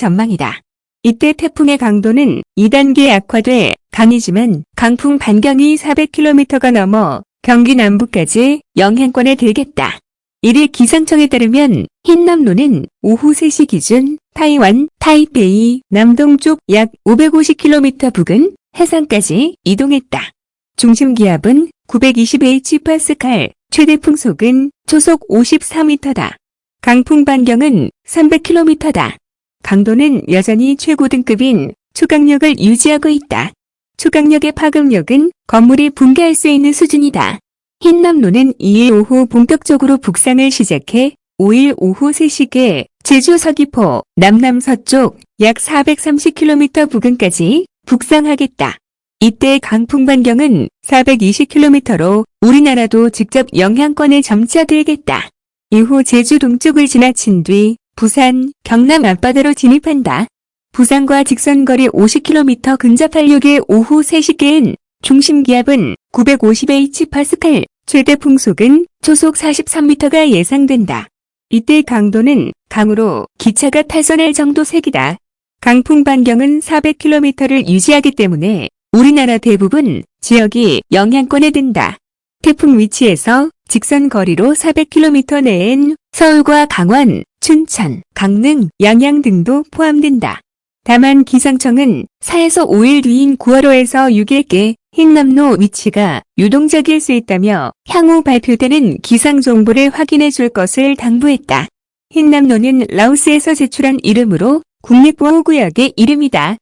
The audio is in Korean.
전망이다. 이때 태풍의 강도는 2단계 약화돼 강이지만 강풍 반경이 400km가 넘어 경기 남부까지 영향권에 들겠다. 1일 기상청에 따르면 흰남노는 오후 3시 기준 타이완, 타이페이 남동쪽 약 550km 부근 해상까지 이동했다. 중심 기압은 920Hpascal, 최대 풍속은 초속 54m다. 강풍 반경은 300km다. 강도는 여전히 최고 등급인 초강력을 유지하고 있다. 초강력의 파급력은 건물이 붕괴할 수 있는 수준이다. 흰남노는 2일 오후 본격적으로 북상을 시작해 5일 오후 3시께 제주 서귀포 남남서쪽 약 430km 부근까지 북상하겠다. 이때 강풍 반경은 420km로 우리나라도 직접 영향권에 점차들겠다. 이후 제주 동쪽을 지나친 뒤 부산, 경남 앞바다로 진입한다. 부산과 직선거리 50km 근접할 6일 오후 3시께엔 중심 기압은 950Hpascal, 최대 풍속은 초속 43m가 예상된다. 이때 강도는 강으로 기차가 탈선할 정도 색이다. 강풍 반경은 400km를 유지하기 때문에 우리나라 대부분 지역이 영향권에 든다. 태풍 위치에서 직선 거리로 400km 내엔 서울과 강원, 춘천, 강릉, 양양 등도 포함된다. 다만 기상청은 4에서 5일 뒤인 9월호에서 6일께 흰남노 위치가 유동적일 수 있다며 향후 발표되는 기상 정보를 확인해 줄 것을 당부했다. 흰남노는 라오스에서 제출한 이름으로 국립보호구역의 이름이다.